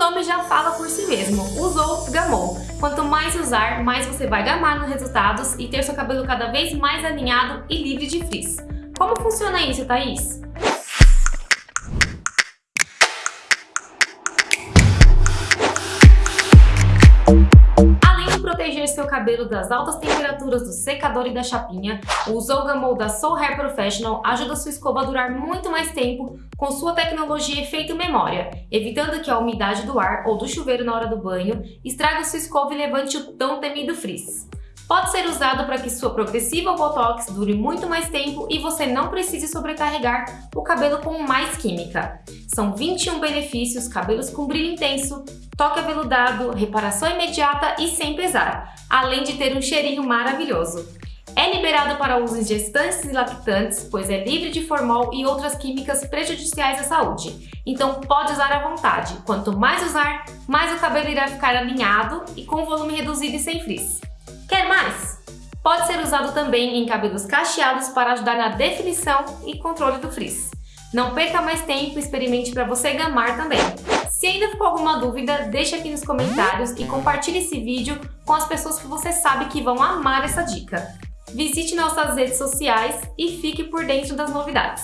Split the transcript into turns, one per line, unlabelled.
nome já fala por si mesmo, usou, gamou. Quanto mais usar, mais você vai gamar nos resultados e ter seu cabelo cada vez mais alinhado e livre de frizz. Como funciona isso, Thaís? Cabelo das altas temperaturas do secador e da chapinha, o Zolgamol da Soul Hair Professional ajuda sua escova a durar muito mais tempo com sua tecnologia efeito memória, evitando que a umidade do ar ou do chuveiro na hora do banho estrague sua escova e levante o tão temido frizz. Pode ser usado para que sua progressiva Botox dure muito mais tempo e você não precise sobrecarregar o cabelo com mais química. São 21 benefícios, cabelos com brilho intenso, toque aveludado, reparação imediata e sem pesar, além de ter um cheirinho maravilhoso. É liberado para uso em gestantes e lactantes, pois é livre de formol e outras químicas prejudiciais à saúde. Então pode usar à vontade. Quanto mais usar, mais o cabelo irá ficar alinhado e com volume reduzido e sem frizz. Quer mais? Pode ser usado também em cabelos cacheados para ajudar na definição e controle do frizz. Não perca mais tempo e experimente para você gamar também. Se ainda ficou alguma dúvida, deixa aqui nos comentários e compartilhe esse vídeo com as pessoas que você sabe que vão amar essa dica. Visite nossas redes sociais e fique por dentro das novidades.